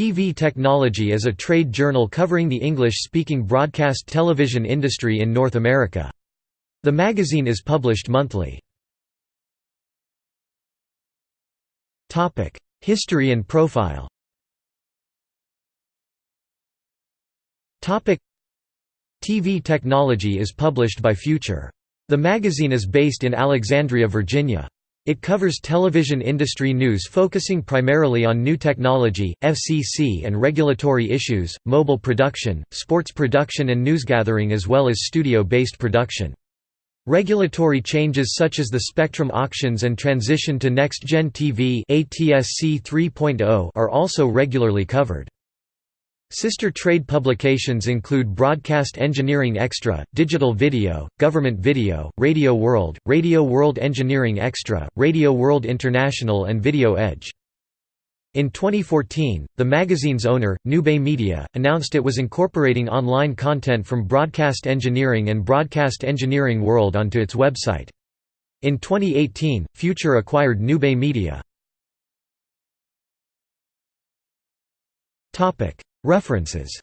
TV Technology is a trade journal covering the English-speaking broadcast television industry in North America. The magazine is published monthly. History and profile TV Technology is published by Future. The magazine is based in Alexandria, Virginia. It covers television industry news focusing primarily on new technology, FCC and regulatory issues, mobile production, sports production and newsgathering as well as studio-based production. Regulatory changes such as the spectrum auctions and transition to next-gen TV ATSC 3.0 are also regularly covered. Sister trade publications include Broadcast Engineering Extra, Digital Video, Government Video, Radio World, Radio World Engineering Extra, Radio World International and Video Edge. In 2014, the magazine's owner, Newbay Media, announced it was incorporating online content from Broadcast Engineering and Broadcast Engineering World onto its website. In 2018, Future acquired Newbay Media. References